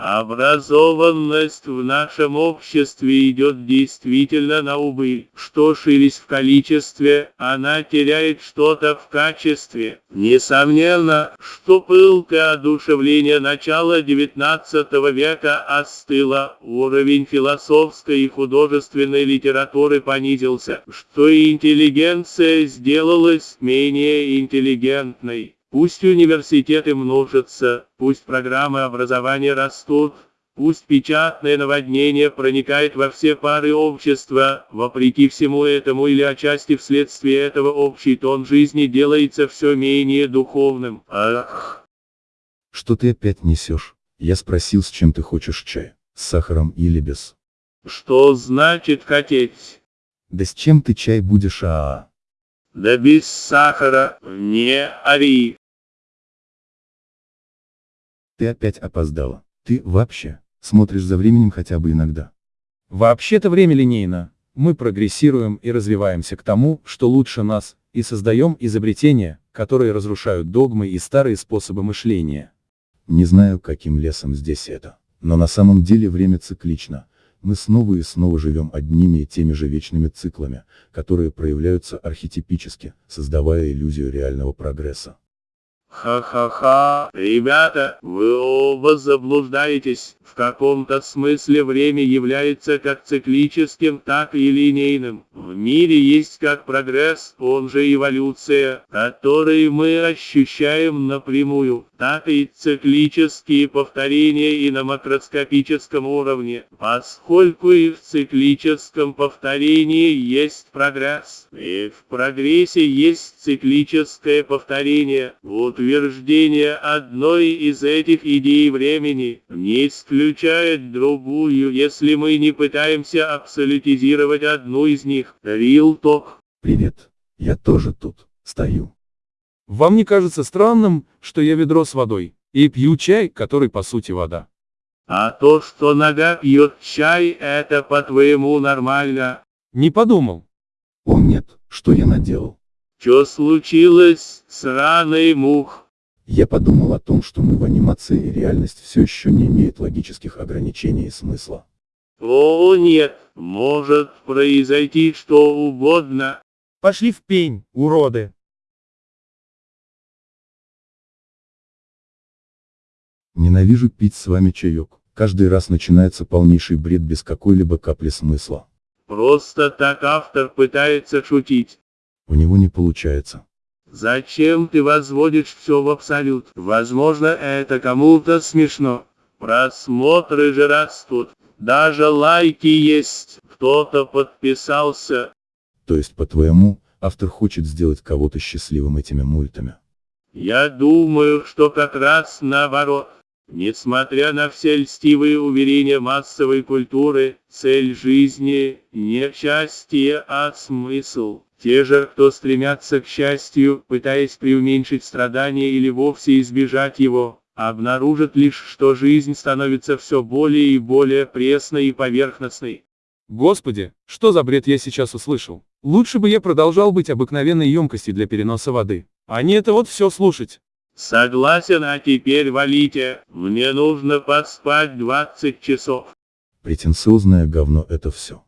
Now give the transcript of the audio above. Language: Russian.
Образованность в нашем обществе идет действительно на убыль. Что ширись в количестве, она теряет что-то в качестве. Несомненно, что пылкое одушевление начала XIX века остыло, уровень философской и художественной литературы понизился, что интеллигенция сделалась менее интеллигентной. Пусть университеты множатся, пусть программы образования растут, пусть печатное наводнение проникает во все пары общества, вопреки всему этому или отчасти вследствие этого общий тон жизни делается все менее духовным. Ах! Что ты опять несешь? Я спросил, с чем ты хочешь чай, с сахаром или без? Что значит хотеть? Да с чем ты чай будешь, а, -а, -а. Да без сахара, не ори. Ты опять опоздала. Ты, вообще, смотришь за временем хотя бы иногда. Вообще-то время линейно. Мы прогрессируем и развиваемся к тому, что лучше нас, и создаем изобретения, которые разрушают догмы и старые способы мышления. Не знаю, каким лесом здесь это, но на самом деле время циклично. Мы снова и снова живем одними и теми же вечными циклами, которые проявляются архетипически, создавая иллюзию реального прогресса. Ха-ха-ха, ребята, вы оба заблуждаетесь. В каком-то смысле время является как циклическим, так и линейным. В мире есть как прогресс, он же эволюция, который мы ощущаем напрямую, так и циклические повторения и на макроскопическом уровне, поскольку и в циклическом повторении есть прогресс, и в прогрессе есть циклическое повторение. Утверждение одной из этих идей времени не исключает другую, если мы не пытаемся абсолютизировать одну из них. Talk. Привет, я тоже тут, стою. Вам не кажется странным, что я ведро с водой, и пью чай, который по сути вода? А то, что нога пьет чай, это по-твоему нормально? Не подумал. О нет, что я наделал? Что случилось, сраный мух? Я подумал о том, что мы в анимации и реальность все еще не имеет логических ограничений и смысла. О нет, может произойти что угодно. Пошли в пень, уроды. Ненавижу пить с вами чаек. Каждый раз начинается полнейший бред без какой-либо капли смысла. Просто так автор пытается шутить. У него не получается. Зачем ты возводишь все в абсолют? Возможно, это кому-то смешно. Просмотры же растут. Даже лайки есть. Кто-то подписался. То есть, по-твоему, автор хочет сделать кого-то счастливым этими мультами? Я думаю, что как раз наоборот. Несмотря на все льстивые уверения массовой культуры, цель жизни – не счастье, а смысл. Те же, кто стремятся к счастью, пытаясь преуменьшить страдания или вовсе избежать его, обнаружат лишь, что жизнь становится все более и более пресной и поверхностной. Господи, что за бред я сейчас услышал? Лучше бы я продолжал быть обыкновенной емкостью для переноса воды, а не это вот все слушать. Согласен, а теперь валите, мне нужно поспать 20 часов. Претенциозное говно это все.